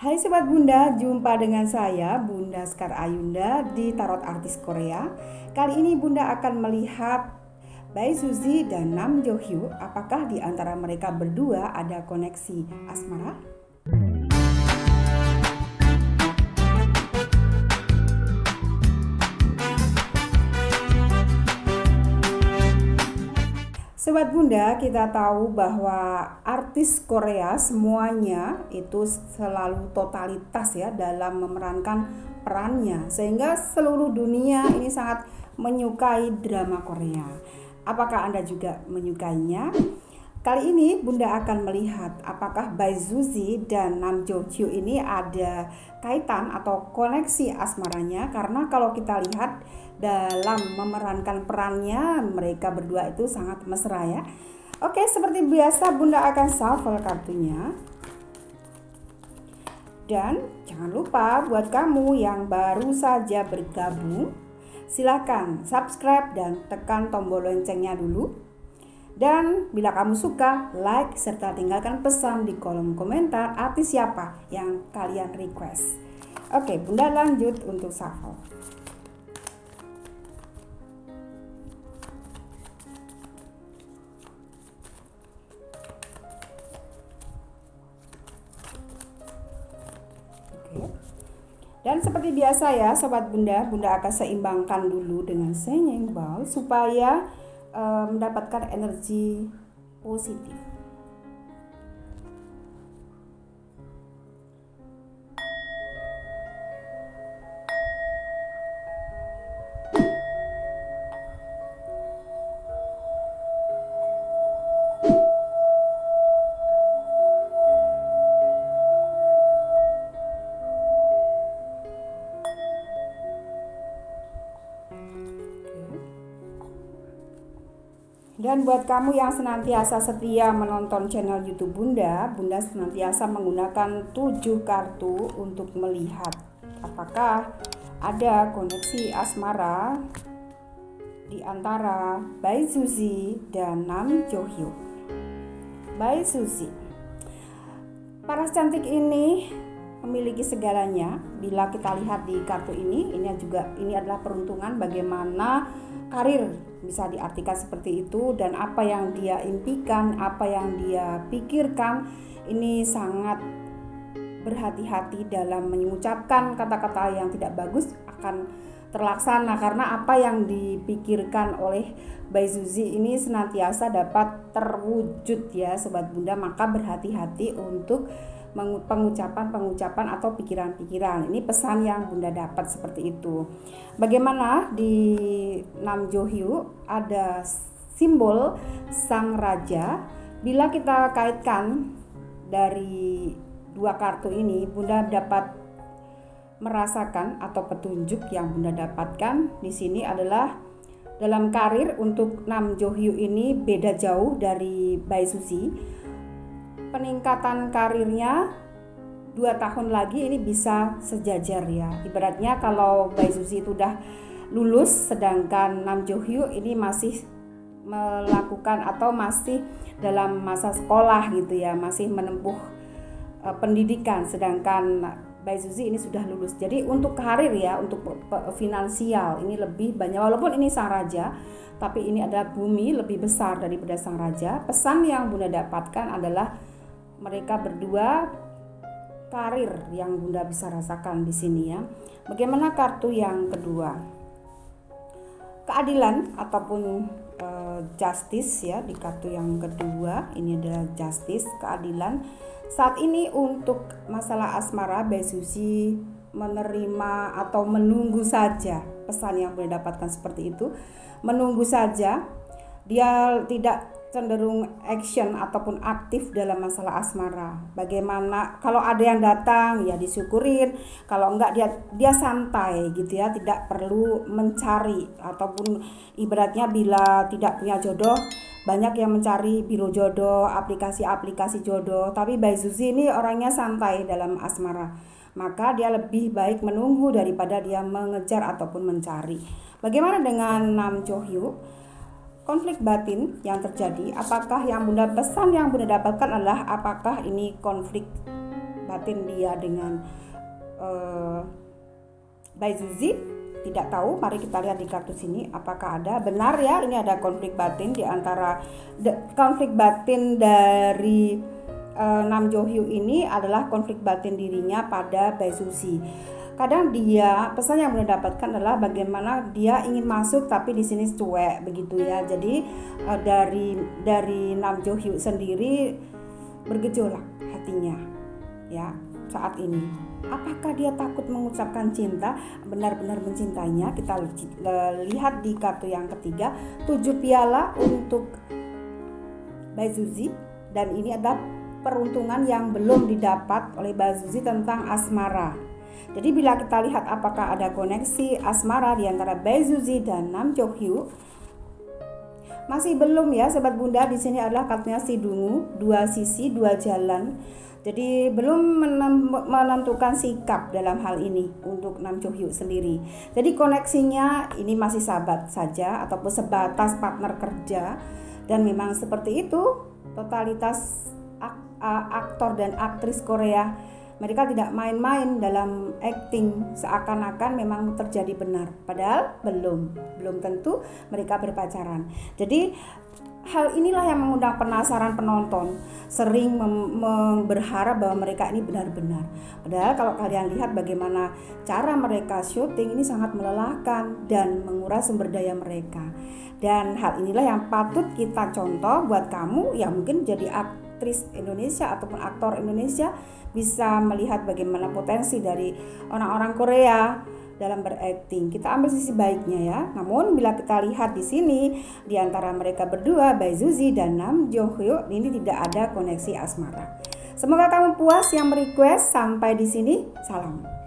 Hai Sobat Bunda, jumpa dengan saya Bunda Skar Ayunda di Tarot Artis Korea. Kali ini Bunda akan melihat Bae Suzy dan Nam Jo Hyo. Apakah di antara mereka berdua ada koneksi asmara? Sobat Bunda, kita tahu bahwa artis Korea semuanya itu selalu totalitas ya dalam memerankan perannya sehingga seluruh dunia ini sangat menyukai drama Korea. Apakah Anda juga menyukainya? Kali ini Bunda akan melihat apakah Bae Suzy dan Nam Jo Hyo ini ada kaitan atau koneksi asmaranya karena kalau kita lihat dalam memerankan perannya mereka berdua itu sangat mesra ya. Oke, seperti biasa Bunda akan shuffle kartunya. Dan jangan lupa buat kamu yang baru saja bergabung, silakan subscribe dan tekan tombol loncengnya dulu. Dan bila kamu suka, like serta tinggalkan pesan di kolom komentar artis siapa yang kalian request. Oke, Bunda lanjut untuk shuffle. Dan seperti biasa ya Sobat Bunda, Bunda akan seimbangkan dulu dengan senyeng bal supaya uh, mendapatkan energi positif. Dan buat kamu yang senantiasa setia menonton channel YouTube Bunda, Bunda senantiasa menggunakan 7 kartu untuk melihat apakah ada koneksi asmara di antara Bae Suzy dan Nam Jo Hyo. Bae Suzy. Para cantik ini memiliki segalanya. Bila kita lihat di kartu ini, ini juga ini adalah peruntungan bagaimana karir bisa diartikan seperti itu dan apa yang dia impikan, apa yang dia pikirkan ini sangat berhati-hati dalam mengucapkan kata-kata yang tidak bagus akan terlaksana karena apa yang dipikirkan oleh Bayi Zuzi ini senantiasa dapat terwujud ya sobat bunda maka berhati-hati untuk pengucapan-pengucapan atau pikiran-pikiran. Ini pesan yang Bunda dapat seperti itu. Bagaimana di Nam Johyu ada simbol sang raja. Bila kita kaitkan dari dua kartu ini, Bunda dapat merasakan atau petunjuk yang Bunda dapatkan di sini adalah dalam karir untuk Nam Johyu ini beda jauh dari Bai Susi peningkatan karirnya dua tahun lagi ini bisa sejajar ya. Ibaratnya kalau Bayi Susi itu udah lulus sedangkan Nam Jo Hyo ini masih melakukan atau masih dalam masa sekolah gitu ya masih menempuh uh, pendidikan. Sedangkan Bayi Susi ini sudah lulus. Jadi untuk karir ya untuk finansial ini lebih banyak. Walaupun ini sang raja tapi ini adalah bumi lebih besar daripada sang raja. Pesan yang bunda dapatkan adalah mereka berdua karir yang Bunda bisa rasakan di sini ya. Bagaimana kartu yang kedua? Keadilan ataupun e, justice ya di kartu yang kedua ini adalah justice, keadilan. Saat ini untuk masalah asmara Besusi menerima atau menunggu saja pesan yang boleh dapatkan seperti itu menunggu saja dia tidak cenderung action ataupun aktif dalam masalah asmara. Bagaimana kalau ada yang datang ya disyukurin, kalau enggak dia dia santai gitu ya, tidak perlu mencari ataupun ibaratnya bila tidak punya jodoh banyak yang mencari biro jodoh, aplikasi-aplikasi jodoh, tapi Bai Susi ini orangnya santai dalam asmara. Maka dia lebih baik menunggu daripada dia mengejar ataupun mencari. Bagaimana dengan Nam Cho konflik batin yang terjadi. Apakah yang bunda pesan yang bunda dapatkan adalah apakah ini konflik batin dia dengan uh, Baizuzi tidak tahu. Mari kita lihat di kartu sini apakah ada. Benar ya ini ada konflik batin di antara konflik batin dari uh, Nam Jo Hyu ini adalah konflik batin dirinya pada Baizuzi kadang dia pesan yang boleh dapatkan adalah bagaimana dia ingin masuk tapi di sini cuek begitu ya jadi uh, dari dari Nam Jo Hyu sendiri bergejolak hatinya ya saat ini. Apakah dia takut mengucapkan cinta, benar-benar mencintainya? Kita lihat di kartu yang ketiga, tujuh piala untuk Bazuzi dan ini adalah peruntungan yang belum didapat oleh Bazuzi tentang asmara. Jadi bila kita lihat apakah ada koneksi asmara di antara Bazuzi dan Nam Jo Hyu, masih belum ya sobat bunda. Di sini adalah kartunya si dungu dua sisi dua jalan. Jadi belum menentukan sikap dalam hal ini untuk Nam Jo Hyu sendiri. Jadi koneksinya ini masih sahabat saja ataupun sebatas partner kerja. Dan memang seperti itu totalitas aktor dan aktris Korea mereka tidak main-main dalam acting. Seakan-akan memang terjadi benar padahal belum. Belum tentu mereka berpacaran. Jadi hal inilah yang mengundang penasaran penonton. Sering berharap bahwa mereka ini benar-benar. Padahal kalau kalian lihat bagaimana cara mereka syuting ini sangat melelahkan dan menguras sumber daya mereka. Dan hal inilah yang patut kita contoh buat kamu yang mungkin jadi aktris Indonesia ataupun aktor Indonesia bisa melihat bagaimana potensi dari orang-orang Korea dalam berakting. Kita ambil sisi baiknya ya. Namun bila kita lihat di sini di antara mereka berdua, Baizuzi dan Nam Jo Hyo, ini tidak ada koneksi asmara. Semoga kamu puas yang merequest sampai di sini. Salam.